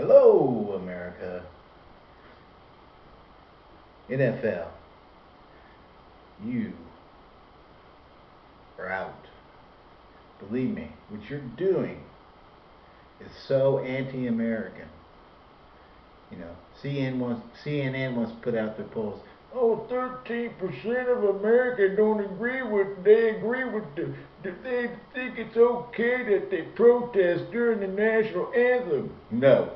Hello, America. NFL. You are out. Believe me, what you're doing is so anti-American. You know, CNN wants CNN wants to put out their polls. Oh, 13% of America don't agree with, they agree with the, they think it's okay that they protest during the national anthem. No.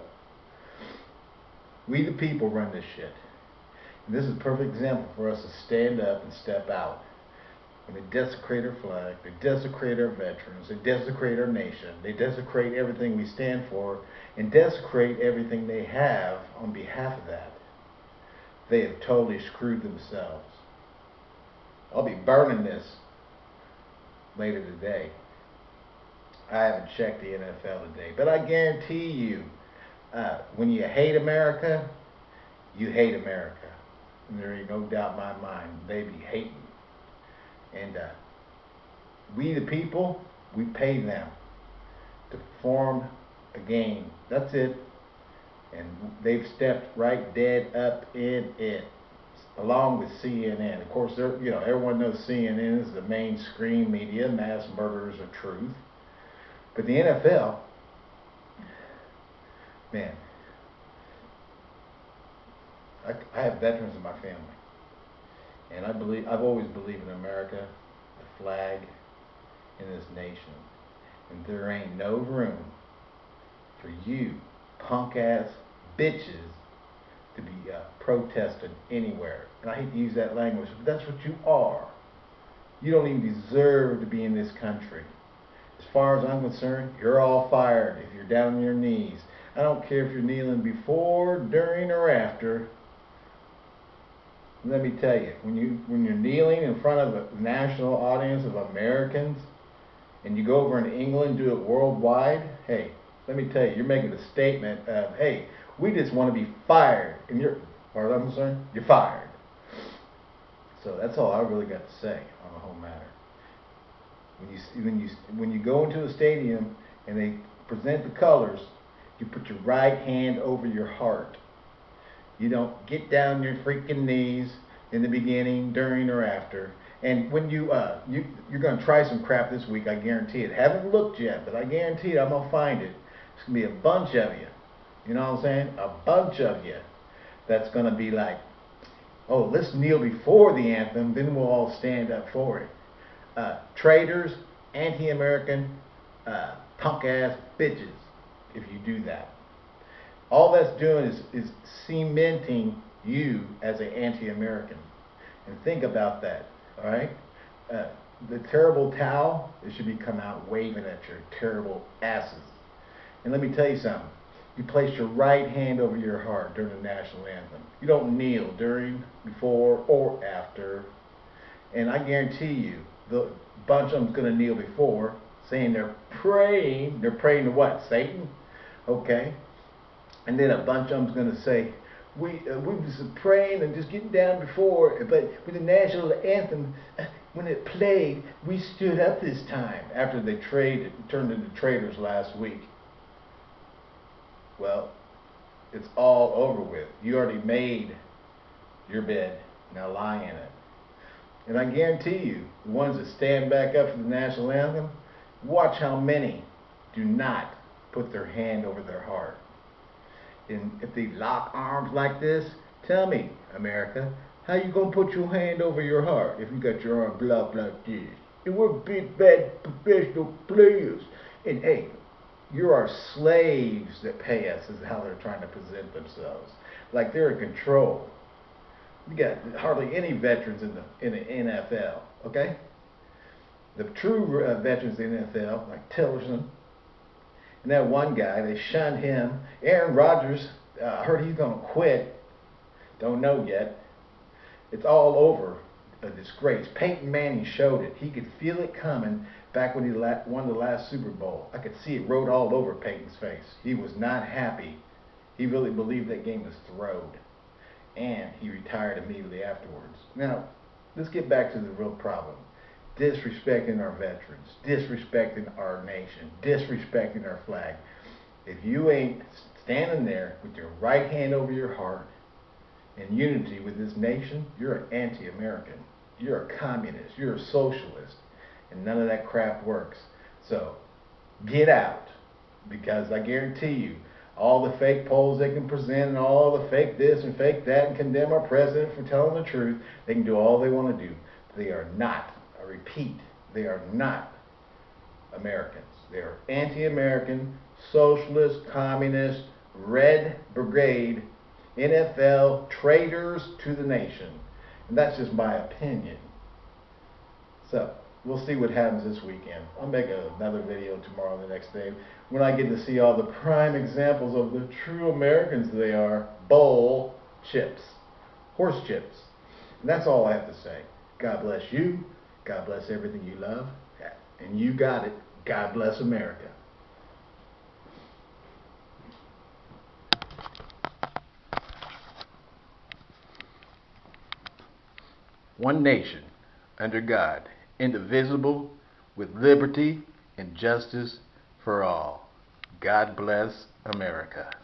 We the people run this shit. And this is a perfect example for us to stand up and step out. They desecrate our flag, they desecrate our veterans, they desecrate our nation, they desecrate everything we stand for, and desecrate everything they have on behalf of that. They have totally screwed themselves. I'll be burning this later today. I haven't checked the NFL today, but I guarantee you, uh, when you hate America, you hate America. And there ain't no doubt in my mind, they be hating. And uh, we, the people, we pay them to form a game. That's it. And they've stepped right dead up in it, along with CNN. Of course, you know everyone knows CNN is the mainstream media, mass murderers of truth. But the NFL, man, I, I have veterans in my family, and I believe I've always believed in America, the flag, in this nation, and there ain't no room for you punk ass bitches to be uh, protesting anywhere. And I hate to use that language, but that's what you are. You don't even deserve to be in this country. As far as I'm concerned, you're all fired if you're down on your knees. I don't care if you're kneeling before, during, or after. Let me tell you, when you when you're kneeling in front of a national audience of Americans, and you go over in England, do it worldwide, hey, let me tell you, you're making a statement of, hey, we just want to be fired. And you're, far as I'm concerned, you're fired. So that's all I really got to say on the whole matter. When you when you when you go into a stadium and they present the colors, you put your right hand over your heart. You don't get down your freaking knees in the beginning, during, or after. And when you uh you you're gonna try some crap this week, I guarantee it. Haven't looked yet, but I guarantee it. I'm gonna find it. It's gonna be a bunch of you you know what I'm saying? A bunch of you that's going to be like, oh, let's kneel before the anthem, then we'll all stand up for it. Uh, traitors, anti-American, uh, punk-ass bitches, if you do that. All that's doing is, is cementing you as an anti-American. And think about that, all right? Uh, the terrible towel, it should be come out waving at your terrible asses. And let me tell you something. You place your right hand over your heart during the national anthem. You don't kneel during, before, or after. And I guarantee you, the bunch of them's going to kneel before, saying they're praying. They're praying to what? Satan? Okay. And then a bunch of them's going to say, we uh, we was praying and just getting down before, but with the national anthem, uh, when it played, we stood up this time after they traded, turned into traitors last week. Well, it's all over with. You already made your bed. Now lie in it. And I guarantee you, the ones that stand back up for the national anthem, watch how many do not put their hand over their heart. And if they lock arms like this, tell me, America, how you gonna put your hand over your heart if you got your arm blocked like this? And we're big bad professional players. And hey, you're our slaves that pay us is how they're trying to present themselves. Like they're in control. You got hardly any veterans in the in the NFL. Okay, the true uh, veterans in the NFL, like Tillerson, and that one guy, they shunned him. Aaron Rodgers, uh, heard he's going to quit. Don't know yet. It's all over a disgrace. Peyton Manning showed it. He could feel it coming back when he won the last Super Bowl. I could see it wrote all over Peyton's face. He was not happy. He really believed that game was throwed. And he retired immediately afterwards. Now, let's get back to the real problem. Disrespecting our veterans, disrespecting our nation, disrespecting our flag. If you ain't standing there with your right hand over your heart in unity with this nation, you're an anti-American. You're a communist. You're a socialist. And none of that crap works. So, get out. Because I guarantee you, all the fake polls they can present and all the fake this and fake that and condemn our president for telling the truth, they can do all they want to do. They are not, repeat, they are not Americans. They are anti-American, socialist, communist, red brigade, NFL traitors to the nation. And that's just my opinion. So, we'll see what happens this weekend. I'll make another video tomorrow the next day when I get to see all the prime examples of the true Americans they are. Bowl chips. Horse chips. And that's all I have to say. God bless you. God bless everything you love. And you got it. God bless America. One nation under God, indivisible, with liberty and justice for all. God bless America.